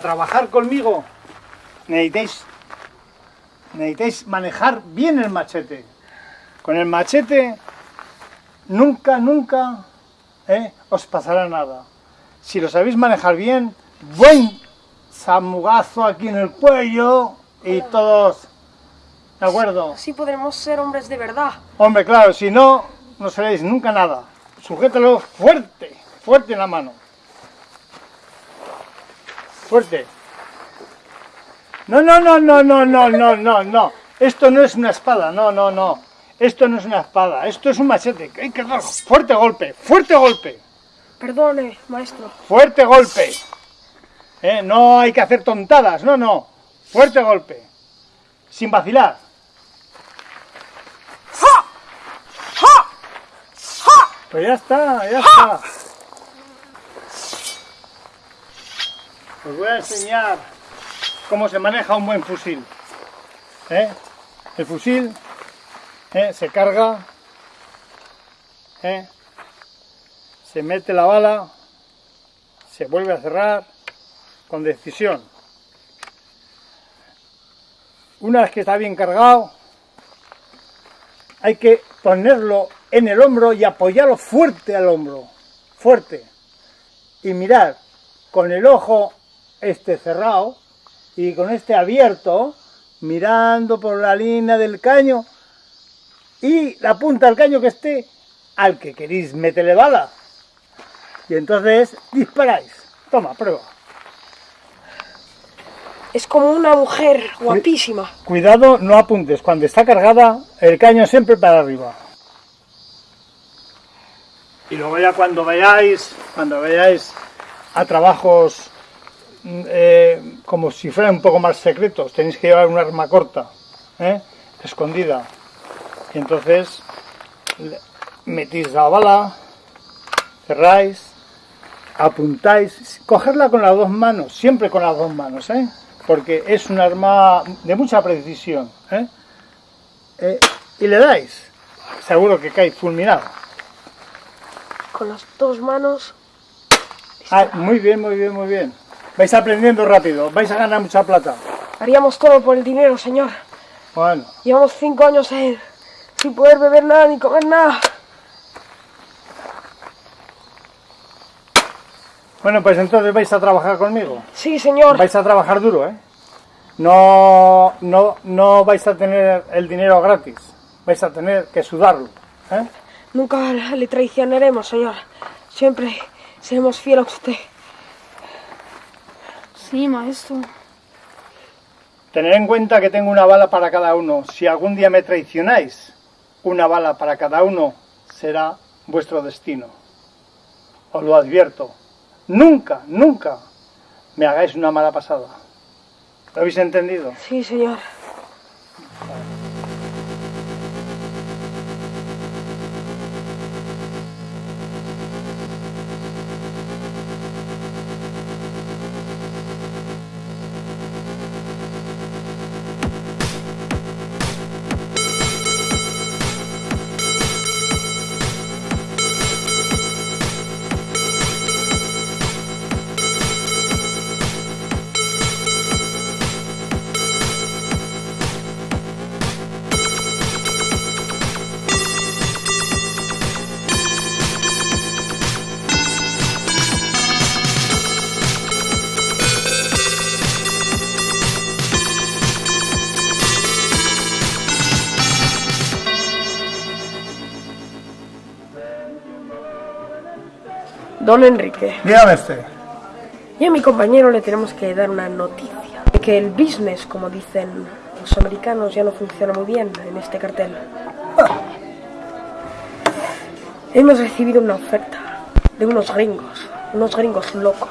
trabajar conmigo necesitáis, necesitáis manejar bien el machete. Con el machete nunca, nunca ¿eh? os pasará nada. Si lo sabéis manejar bien, buen zamugazo aquí en el cuello y todos... ¿De acuerdo? Sí podremos ser hombres de verdad. Hombre, claro, si no, no seréis nunca nada. Sujétalo fuerte, fuerte en la mano. Fuerte. No, no, no, no, no, no, no, no, no. Esto no es una espada, no, no, no. Esto no es una espada, esto es un machete. Hay que dar fuerte golpe, fuerte golpe, Perdone, maestro. fuerte golpe. Eh, No hay que hacer tontadas, no, no. Fuerte golpe. Sin vacilar. Pues ya está, ya está. Os voy a enseñar cómo se maneja un buen fusil. ¿Eh? El fusil ¿eh? se carga, ¿eh? se mete la bala, se vuelve a cerrar con decisión. Una vez que está bien cargado, hay que ponerlo en el hombro y apoyarlo fuerte al hombro, fuerte. Y mirar con el ojo este cerrado y con este abierto, mirando por la línea del caño y la punta del caño que esté al que queréis meterle bala. Y entonces disparáis. Toma, prueba. Es como una mujer guapísima. Cuidado, no apuntes. Cuando está cargada, el caño siempre para arriba. Y luego ya cuando vayáis, cuando vayáis a trabajos eh, como si fueran un poco más secretos, tenéis que llevar un arma corta, ¿eh? escondida. Y entonces metís la bala, cerráis, apuntáis, cogerla con las dos manos, siempre con las dos manos, ¿eh? porque es un arma de mucha precisión. ¿eh? Eh, y le dais, seguro que cae fulminado. Con las dos manos. Ah, muy bien, muy bien, muy bien. Vais aprendiendo rápido, vais a ganar mucha plata. Haríamos todo por el dinero, señor. Bueno, Llevamos cinco años en, sin poder beber nada ni comer nada. bueno, pues entonces vais a trabajar conmigo. Sí, señor. Vais a trabajar duro, ¿eh? No, no, no vais a tener el dinero gratis. Vais a tener que sudarlo. ¿eh? Nunca le traicionaremos, señor. Siempre seremos fieles a usted. Sí, maestro. Tener en cuenta que tengo una bala para cada uno. Si algún día me traicionáis, una bala para cada uno será vuestro destino. Os lo advierto. Nunca, nunca me hagáis una mala pasada. ¿Lo habéis entendido? Sí, señor. Don Enrique, Dígame usted. y a mi compañero le tenemos que dar una noticia. De que el business, como dicen los americanos, ya no funciona muy bien en este cartel. Hemos recibido una oferta de unos gringos, unos gringos locos.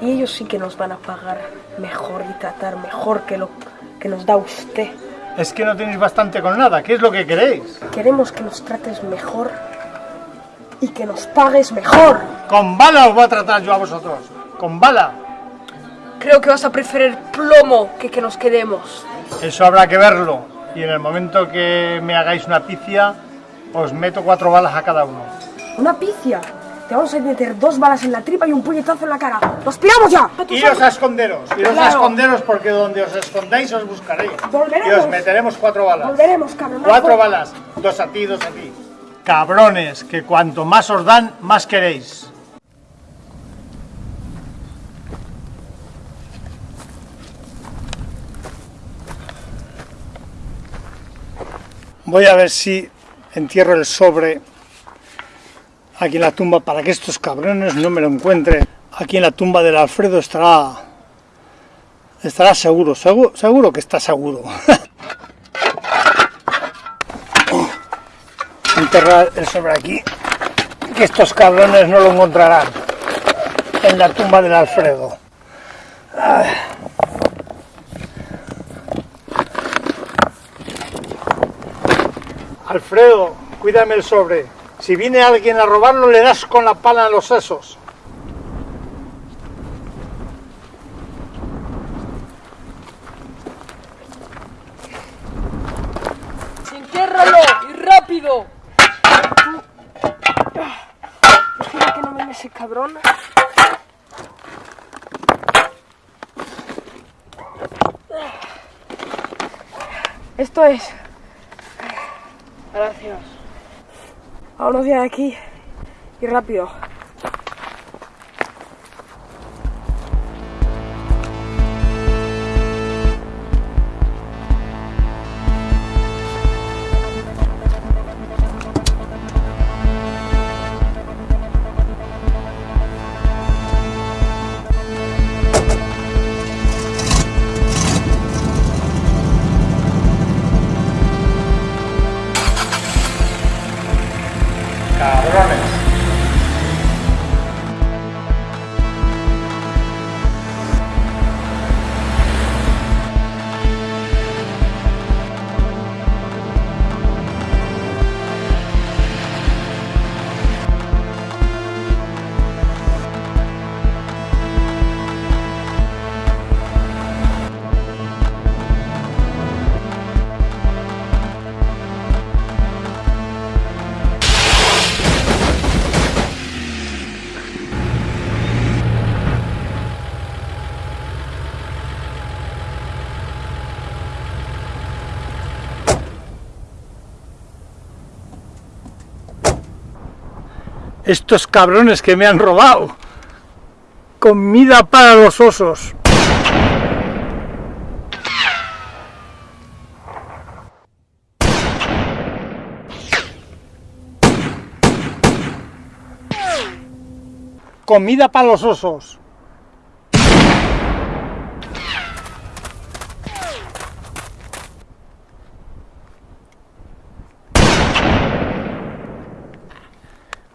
Y ellos sí que nos van a pagar mejor y tratar mejor que lo que nos da usted. Es que no tenéis bastante con nada. ¿Qué es lo que queréis? Queremos que nos trates mejor y que nos pagues mejor. Con bala os voy a tratar yo a vosotros. Con bala. Creo que vas a preferir plomo que que nos quedemos. Eso habrá que verlo. Y en el momento que me hagáis una picia, os meto cuatro balas a cada uno. Una picia. Te vamos a meter dos balas en la tripa y un puñetazo en la cara. ¡Nos piramos ya! Iros a esconderos, iros a Claro. esconderos porque donde os escondáis os buscaréis. Volveremos. Y os meteremos cuatro balas. Volveremos, cabrón. Cuatro balas, dos a ti, dos a ti. Cabrones, que cuanto más os dan, más queréis. Voy a ver si entierro el sobre aquí en la tumba para que estos cabrones no me lo encuentren. Aquí en la tumba del Alfredo estará estará seguro, seguro, seguro que está seguro. Enterrar el sobre aquí, que estos cabrones no lo encontrarán en la tumba del Alfredo. Alfredo, cuídame el sobre. Si viene alguien a robarlo, le das con la pala en los sesos. ¡Entiérralo! ¡Y rápido! Espera que no venga ese cabrón. Esto es. Gracias. Vámonos ya de aquí. Y rápido. Cabrones. Estos cabrones que me han robado. Comida para los osos. Comida para los osos.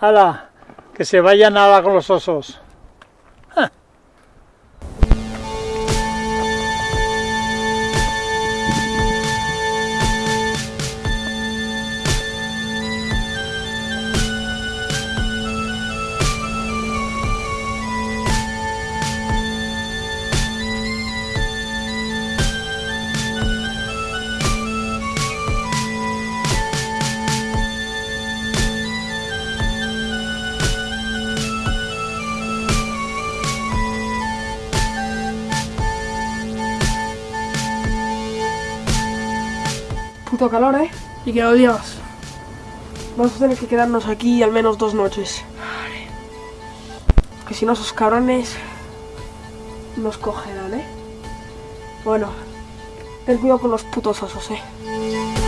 ¡Hala! Que se vaya nada con los osos. Puto calor, ¿eh? Y que odias. Vamos a tener que quedarnos aquí al menos dos noches. Que si no, esos cabrones nos cogerán, ¿eh? Bueno, ten cuidado con los putos osos, ¿eh?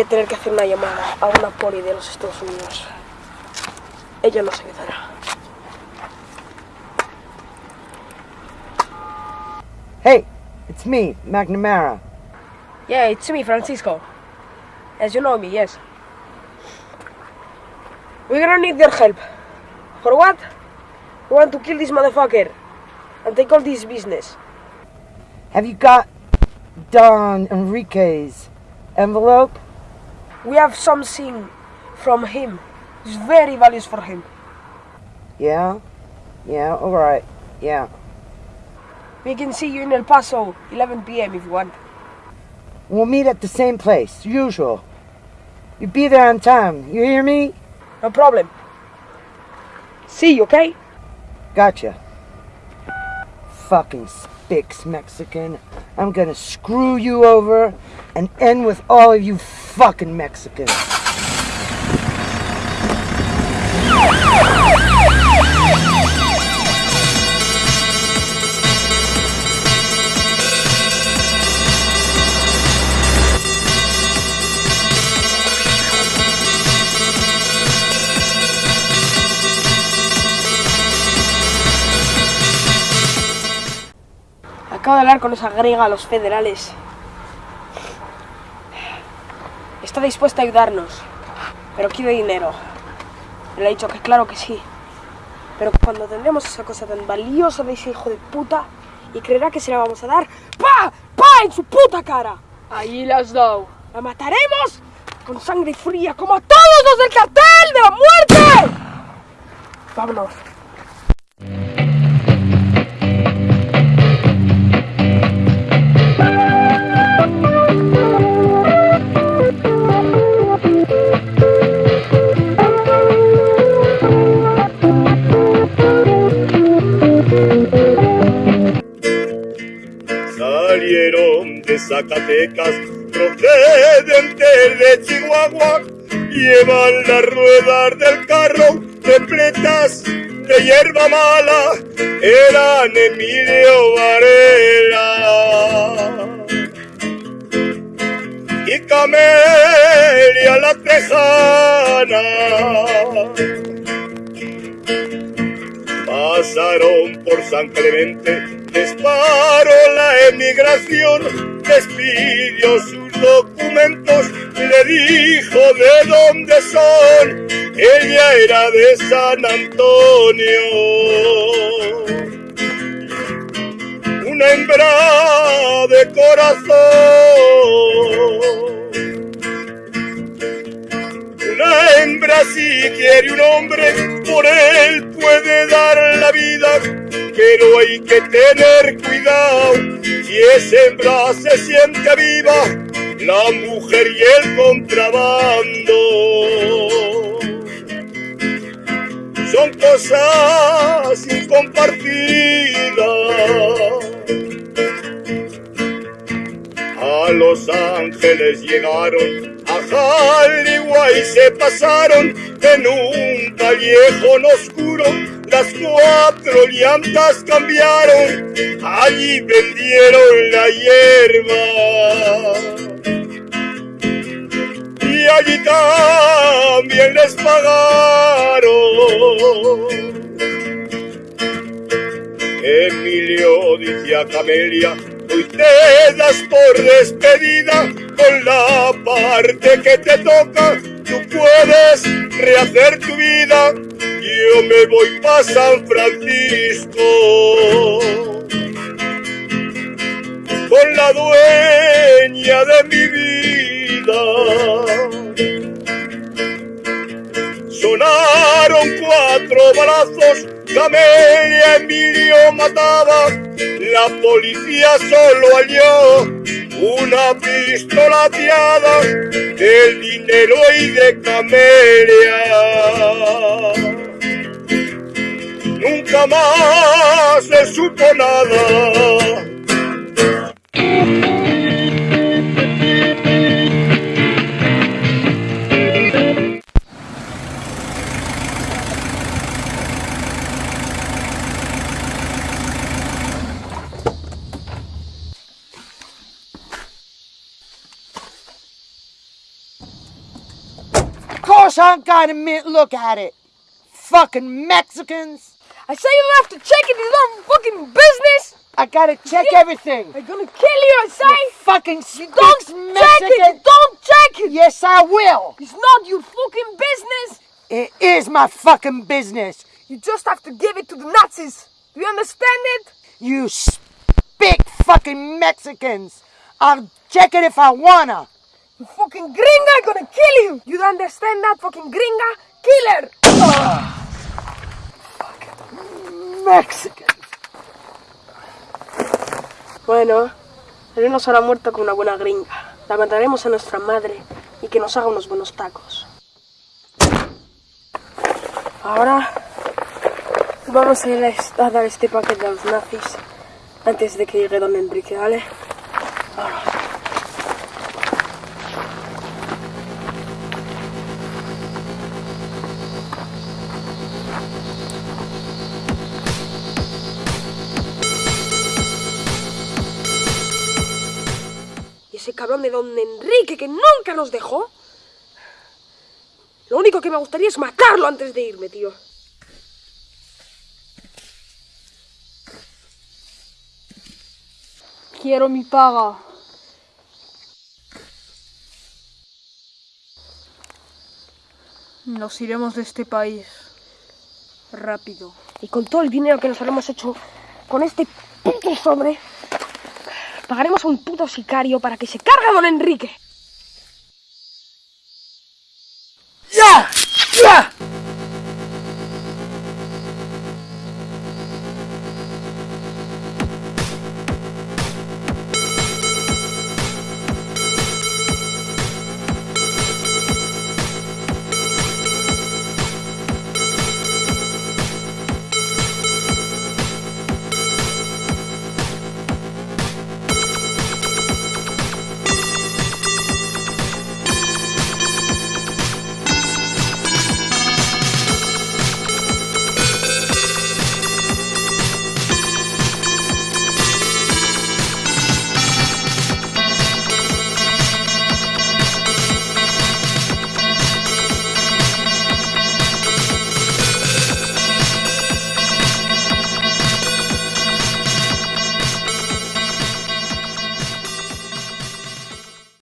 Voy a tener que hacer una llamada a una poli de los Estados Unidos. Ella nos ayudará. Hey, it's me, McNamara. Yeah, it's me, Francisco. As you know me, yes. We're gonna need your help. For what? We want to kill this motherfucker and take all this business. Have you got Don Enrique's envelope? We have something from him. It's very valuable for him. Yeah? Yeah, alright. Yeah. We can see you in El Paso, 11 p.m. if you want. We'll meet at the same place, usual. You be there on time, you hear me? No problem. See you, okay? Gotcha. Fucking Spix Mexican. I'm gonna screw you over and end with all of you fucking Mexicans. Acabo de hablar con esa griega a los federales. Está dispuesta a ayudarnos, pero quiere dinero. Le he dicho que claro que sí. Pero cuando tendremos esa cosa tan valiosa de ese hijo de puta y creerá que se la vamos a dar, ¡pa! ¡pa! en su puta cara. Allí las has dado. La mataremos con sangre fría como a todos los del cartel de la muerte. Vámonos. Zacatecas, procedentes de Chihuahua, llevan las ruedas del carro repletas de hierba mala, eran Emilio Varela. Y Camelia la Tejana pasaron por San Clemente, disparó la emigración, les pidió sus documentos, le dijo de dónde son, ella era de San Antonio. Una hembra de corazón. Una hembra si quiere un hombre, por él puede dar la vida, pero hay que tener cuidado. Si esa hembra se siente viva, la mujer y el contrabando son cosas incompartidas. A Los Ángeles llegaron, a Hollywood se pasaron en un callejón oscuro. Las cuatro llantas cambiaron, allí vendieron la hierba. Y allí también les pagaron. Emilio dice a Camelia, hoy te das por despedida con la parte que te toca, tú puedes rehacer tu vida, yo me voy para San Francisco. Con la dueña de mi vida. Sonaron cuatro balazos, Camelia Emilio mataba, la policía solo halló una pistola ateada del dinero y de Camelia. Nunca más se supo nada. Course I got a minute look at it. Fucking Mexicans. I say you don't have to check it, it's not fucking business! I gotta check everything. I'm gonna kill you, I say! Fucking Don't stinks check Mexican. it! Don't check it! Yes, I will. It's not your fucking business! It is my fucking business. You just have to give it to the Nazis! Do you understand it? You speak fucking Mexicans. I'll check it if I wanna. Fucking gringa, gonna kill you! You don't understand that, fucking gringa? Killer! Mexican. Bueno, él nos hará muerto con una buena gringa. La mandaremos a nuestra madre y que nos haga unos buenos tacos. Ahora vamos a ir a dar este paquete a los nazis antes de que llegue don Enrique, ¿vale? Cabrón de don Enrique que nunca nos dejó. Lo único que me gustaría es matarlo antes de irme, tío. Quiero mi paga. Nos iremos de este país. Rápido. Y con todo el dinero que nos habremos hecho con este puto sobre, pagaremos a un puto sicario para que se cargue a don Enrique.